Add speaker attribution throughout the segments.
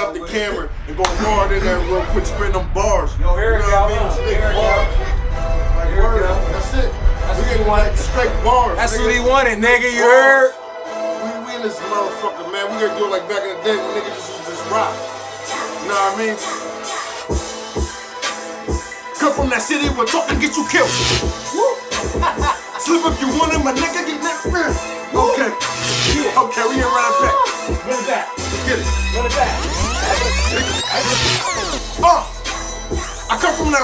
Speaker 1: up the camera and go hard in there real quick, spin them bars.
Speaker 2: Yo, here
Speaker 1: you know what I mean?
Speaker 2: Here go.
Speaker 1: Like,
Speaker 2: Here
Speaker 1: word. That's it.
Speaker 2: That's
Speaker 1: we
Speaker 2: what
Speaker 1: getting
Speaker 2: he wanted.
Speaker 1: like straight bars.
Speaker 2: That's
Speaker 1: nigga.
Speaker 2: what he wanted, nigga. You heard?
Speaker 1: We, we in this motherfucker, man. We gonna do it like back in the day when niggas just this rock. You know what I mean? Come from that city where talking get you killed. Slip if you want it, my nigga get that. Okay. Okay, we here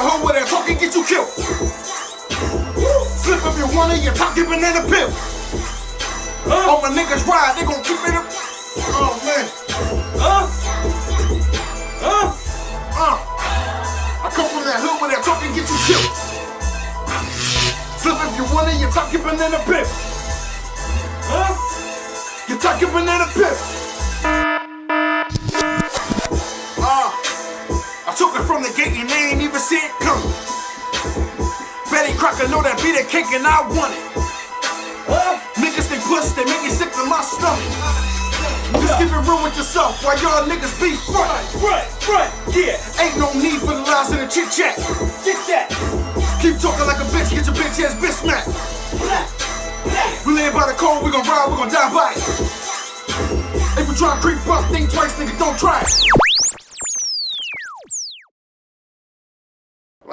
Speaker 1: come from that that talking get you killed. Slip if you want it, your top get banana peel. All my niggas ride, they gon' keep it up. Oh man.
Speaker 2: Huh? Huh?
Speaker 1: Uh, I come from that hood where that talking get you killed. Slip if you want it, your top get banana peel.
Speaker 2: Huh?
Speaker 1: Your top get banana peel. From the gate and they ain't even see it coming. Betty Crocker know that be the cake and I want it.
Speaker 2: Huh?
Speaker 1: Niggas think push, they make me sick to my stomach. Just keep it real with yourself while y'all niggas be front.
Speaker 2: Right, right, yeah.
Speaker 1: Ain't no need for the lies and the chit chat.
Speaker 2: Get that.
Speaker 1: Keep talking like a bitch, get your bitch ass bitch smacked.
Speaker 2: Black.
Speaker 1: We live by the code, we gon' ride, we gon' die by it. If you try to creep up, think twice, nigga, don't try it.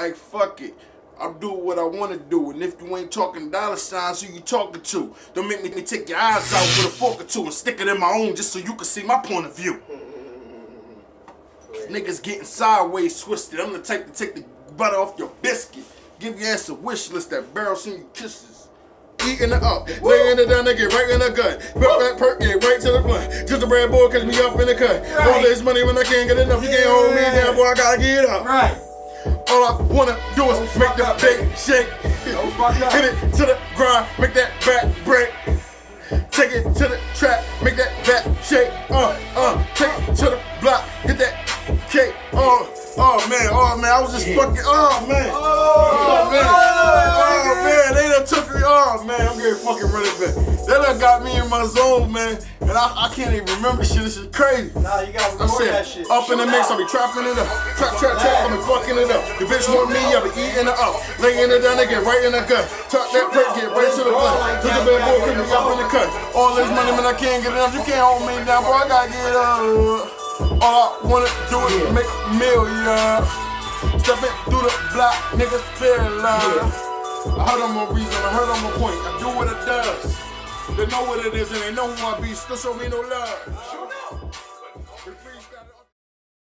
Speaker 1: Like, fuck it. I'll do what I wanna do, and if you ain't talking dollar signs, who you talking to? Don't make me take your eyes out with a fork or two and stick it in my own just so you can see my point of view. Niggas getting sideways twisted. I'm the type to take the butter off your biscuit. Give your ass a wish list that barrel send you kisses. Eating it up, laying it down, nigga, right in the gut. Perk that perk, get right to the blunt. Just a brand boy, catch me up in the cut. All this money when I can't get enough, you can't hold me down, boy, I gotta get up.
Speaker 2: Right.
Speaker 1: All I wanna do is
Speaker 2: Don't
Speaker 1: make the big shake.
Speaker 2: Don't.
Speaker 1: Hit it to the grind, make that back break. Take it to the trap, make that back shake. Uh, uh, take it to the block, get that cake. Oh, oh man, oh man, I was just fucking, oh man. Oh, man, oh man, they done took me, oh man, I'm getting fucking running back. They done got me in my zone, man, and I, I can't even remember shit, this is crazy.
Speaker 2: Nah, you gotta record that shit.
Speaker 1: up in the mix, I'll be trapping it up. Trap, trap, trap, I'll be fucking it up. The bitch want me, I'll be eating it up. Laying it down, they get right in the gut. Tuck that perk, get right to the blood. To the bad boy, put me up in the cut. All this money, man, I can't get enough. You can't hold me down, boy, I gotta get up. All I wanna do is make a million. Stepping through the block, niggas feel love. I heard I'm a reason, I heard I'm a point. I do what it does. They know what it is and they know who I be. Still show me no love.